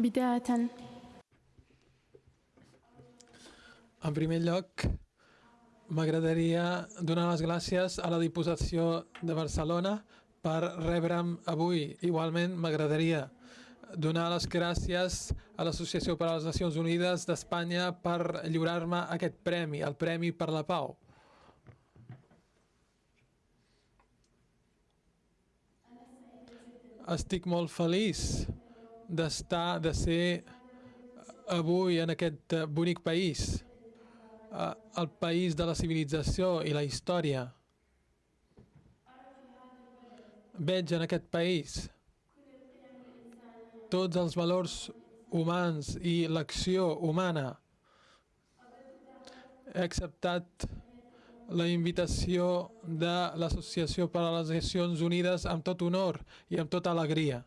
بداية En primer lloc, m'agradaria donar les gràcies a la Diputació de Barcelona per rebre'm avui. Igualment, m'agradaria donar les gràcies a l'Associació per a les Nacions Unides d'Espanya per lliurar-me aquest premi, el Premi per la Pau. Estic molt feliç d'estar, de ser avui en aquest eh, bonic país, eh, el país de la civilització i la història. Veig en aquest país tots els valors humans i l'acció humana. He acceptat la invitació de l'Associació per a les Nacions Unides amb tot honor i amb tota alegria.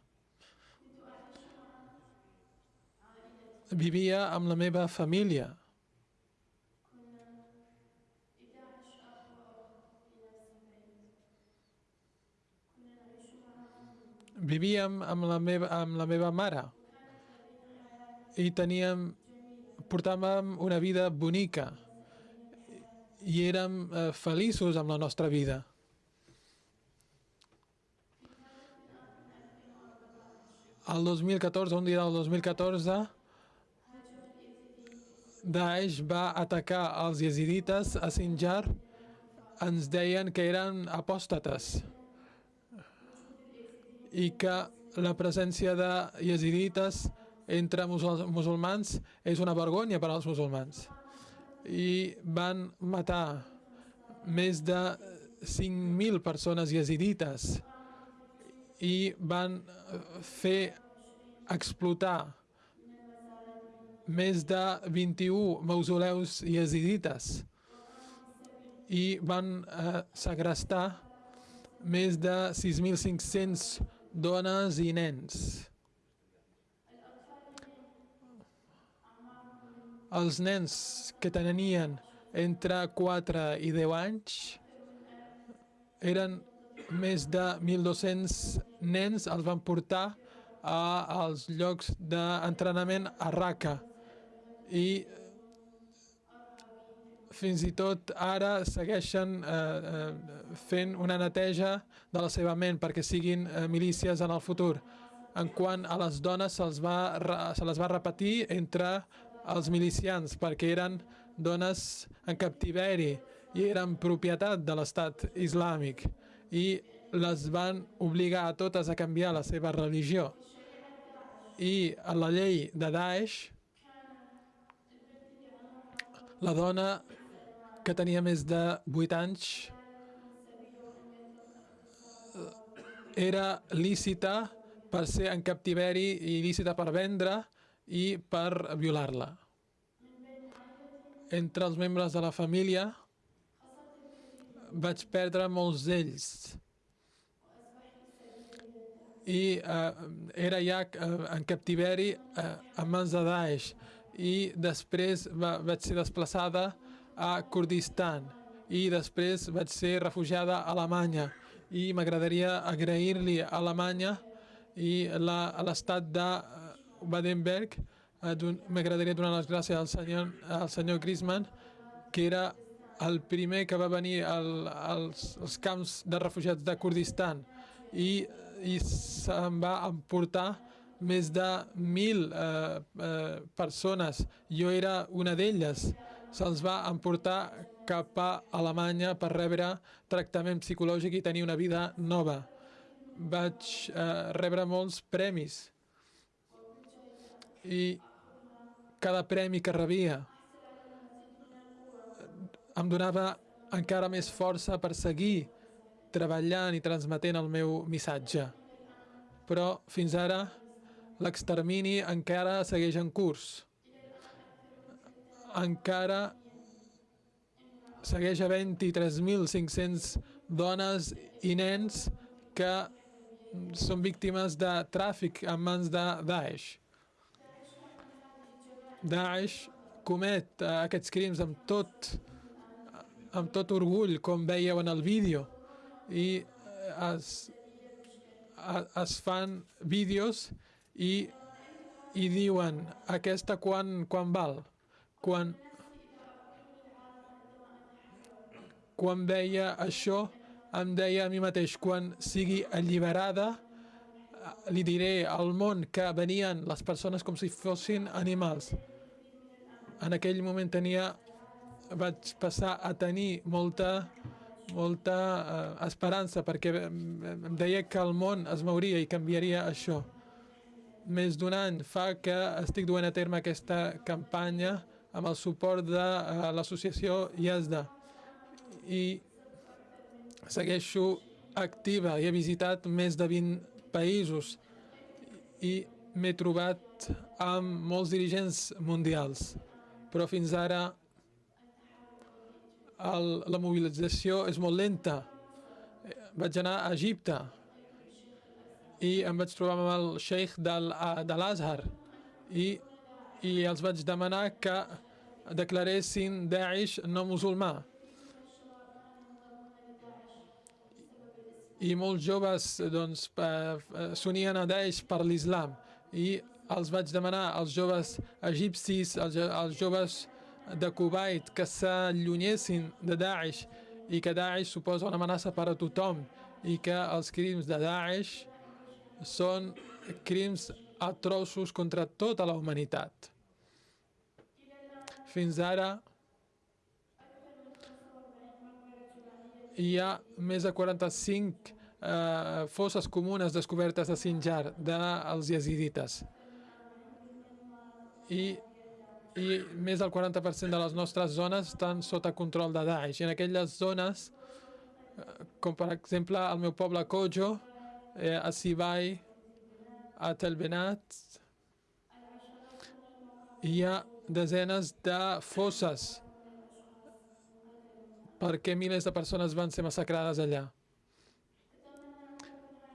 Vivia amb la meva família. Vivíem amb la meva, amb la meva mare i teníem, portàvem una vida bonica i érem eh, feliços amb la nostra vida. El 2014, un dia del 2014, Daesh va atacar els yazidites a Sinjar. Ens deien que eren apòstates i que la presència de yazidites entre musulmans és una vergonya per als musulmans i van matar més de 5.000 persones yazidites i van fer explotar més de 21 mausoleus yazidites i van eh, segrestar més de 6.500 dones i nens. Els nens que tenien entre 4 i 10 anys eren més de 1.200 nens, els van portar a, als llocs d'entrenament a Raqqa i fins i tot ara segueixen eh, eh, fent una neteja de la seva ment perquè siguin eh, milícies en el futur. En quant a les dones, se, va, se les va repetir entre els milicians perquè eren dones en captiveri i eren propietat de l'estat islàmic i les van obligar a totes a canviar la seva religió. I a la llei de Daesh, la dona que tenia més de 8 anys era lícita per ser en captiveri i lícita per vendre i per violar-la. Entre els membres de la família vaig perdre molts d'ells i eh, era ja eh, en captiveri eh, en mans de Daesh i després va, vaig ser desplaçada a Kurdistan i després vaig ser refugiada a Alemanya i m'agradaria agrair-li a Alemanya i l'estat de Baden-Berg, eh, m'agradaria donar les gràcies al senyor, al senyor Griezmann, que era el primer que va venir al, als, als camps de refugiats de Kurdistan i, i se'n va emportar més de mil eh, eh, persones. Jo era una d'elles. Se'ls va emportar cap a Alemanya per rebre tractament psicològic i tenir una vida nova. Vaig eh, rebre molts premis i cada premi que rebia em donava encara més força per seguir treballant i transmetent el meu missatge. Però fins ara l'extermini encara segueix en curs. Encara segueix havent 3.500 dones i nens que són víctimes de tràfic en mans de Daesh. Daesh comet uh, aquests crims amb tot, amb tot orgull, com veieu en el vídeo, i es, es fan vídeos i i diuen aquesta quan, quan val? Quan, quan veia això, em deia a mi mateix, quan sigui alliberada, li diré al món que venien les persones com si fossin animals. En aquell moment tenia, vaig passar a tenir molta, molta eh, esperança perquè em deia que el món es mouria i canviaria això. Més d'un any fa que estic duent a terme aquesta campanya amb el suport de eh, l'associació IESDA i segueixo activa i he visitat més de 20 països i m'he trobat amb molts dirigents mundials. Però fins ara el, la mobilització és molt lenta. Eh, Vaig anar a Egipte i em vaig trobar amb el sheikh del, a- de l'Azhar i, i els vaig demanar que declaressin Daesh no musulmà. I molts joves doncs, eh, eh, s'unien a Daesh per l'islam i els vaig demanar als joves egipcis, als, als joves de Kuwait que s'allunyessin de Daesh i que Daesh suposa una amenaça per a tothom i que els crims de Daesh són crims atroços contra tota la humanitat. Fins ara hi ha més de 45 eh, fosses comunes descobertes a Sinjar dels yazidites. I, I més del 40% de les nostres zones estan sota control de Daesh. I en aquelles zones, eh, com per exemple el meu poble Kojo, eh, a Sibai, a Tel Benat, hi ha desenes de fosses perquè milers de persones van ser massacrades allà.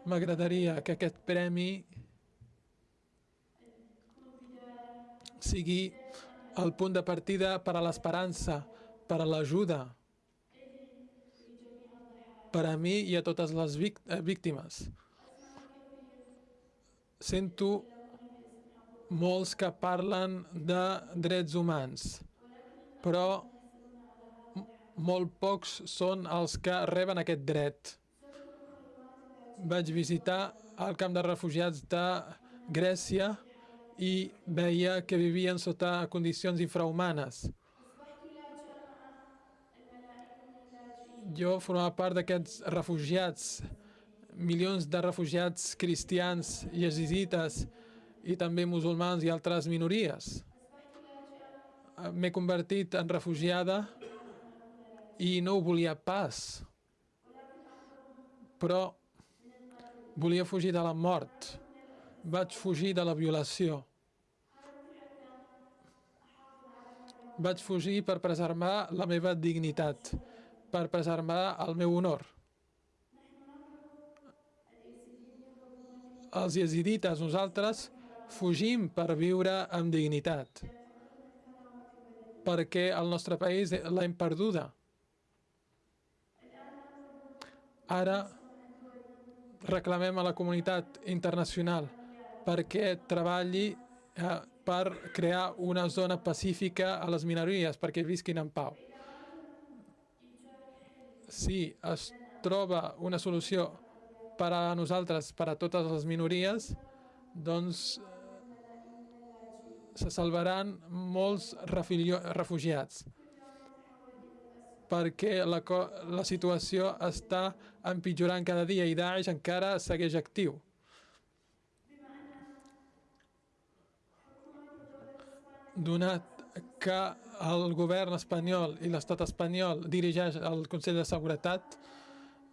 M'agradaria que aquest premi sigui el punt de partida per a l'esperança, per a l'ajuda, per a mi i a totes les eh, víctimes. Sento molts que parlen de drets humans, però molt pocs són els que reben aquest dret. Vaig visitar el camp de refugiats de Grècia i veia que vivien sota condicions infrahumanes. Jo formava part d'aquests refugiats, milions de refugiats cristians, yesidites i també musulmans i altres minories. M'he convertit en refugiada i no ho volia pas. Però volia fugir de la mort. Vaig fugir de la violació. Vaig fugir per preservar la meva dignitat, per preservar el meu honor. Els yesidites, nosaltres, fugim per viure amb dignitat, perquè el nostre país l'hem perduda. Ara reclamem a la comunitat internacional perquè treballi eh, per crear una zona pacífica a les minories perquè visquin en pau. Si es troba una solució per a nosaltres, per a totes les minories, doncs eh, se salvaran molts refugiats perquè la, la situació està empitjorant cada dia i Daesh encara segueix actiu. Donat que el govern espanyol i l'estat espanyol dirigeix el Consell de Seguretat,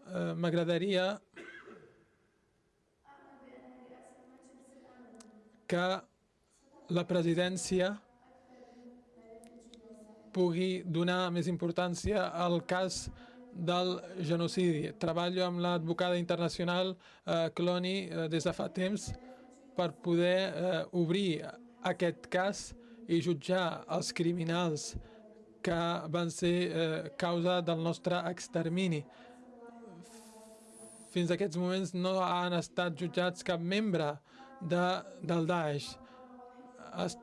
eh, m'agradaria que la presidència pugui donar més importància al cas del genocidi. Treballo amb l'advocada internacional eh, Cloni eh, des de fa temps per poder eh, obrir aquest cas i jutjar els criminals que van ser eh, causa del nostre extermini. Fins a aquests moments no han estat jutjats cap membre de, del Daesh es,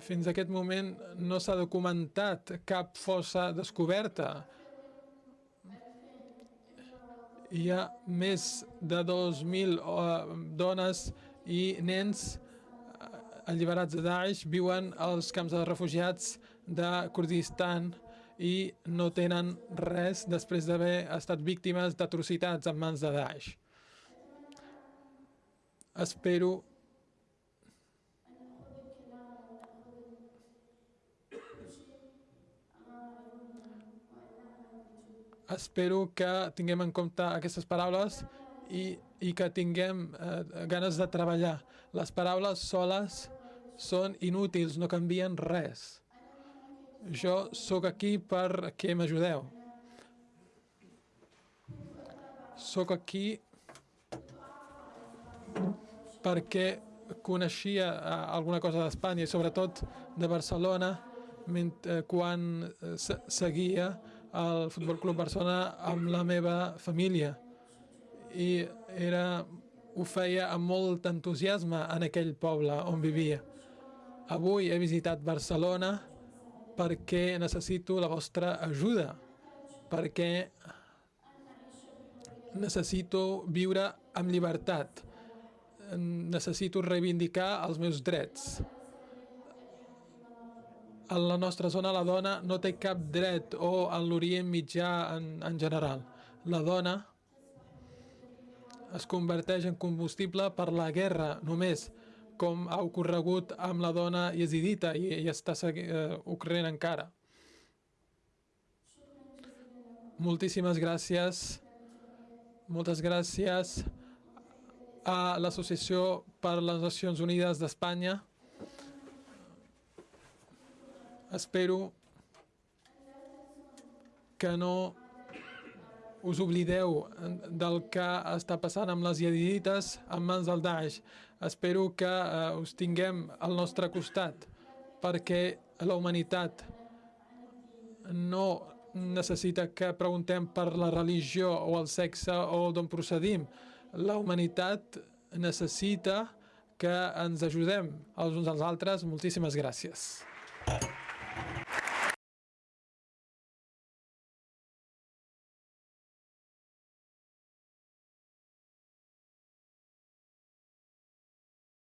fins a aquest moment no s'ha documentat cap fossa descoberta. Hi ha més de 2.000 uh, dones i nens uh, alliberats de Daesh viuen als camps de refugiats de Kurdistan i no tenen res després d'haver estat víctimes d'atrocitats en mans de Daesh. Espero espero que tinguem en compte aquestes paraules i, i que tinguem eh, ganes de treballar. Les paraules soles són inútils, no canvien res. Jo sóc aquí perquè m'ajudeu. Sóc aquí perquè coneixia eh, alguna cosa d'Espanya i sobretot de Barcelona eh, quan eh, seguia al Futbol Club Barcelona amb la meva família i era, ho feia amb molt entusiasme en aquell poble on vivia. Avui he visitat Barcelona perquè necessito la vostra ajuda, perquè necessito viure amb llibertat, necessito reivindicar els meus drets. A la nostra zona la dona no té cap dret o en l'Orient mitjà en, en general. La dona es converteix en combustible per la guerra només, com ha ocorregut amb la dona yazidita i, i està uh, ocorrent encara. Moltíssimes gràcies. Moltes gràcies a l'Associació per les Nacions Unides d'Espanya. Espero que no us oblideu del que està passant amb les iadidites en mans del Daesh. Espero que eh, us tinguem al nostre costat perquè la humanitat no necessita que preguntem per la religió o el sexe o d'on procedim. La humanitat necessita que ens ajudem els uns als altres. Moltíssimes gràcies.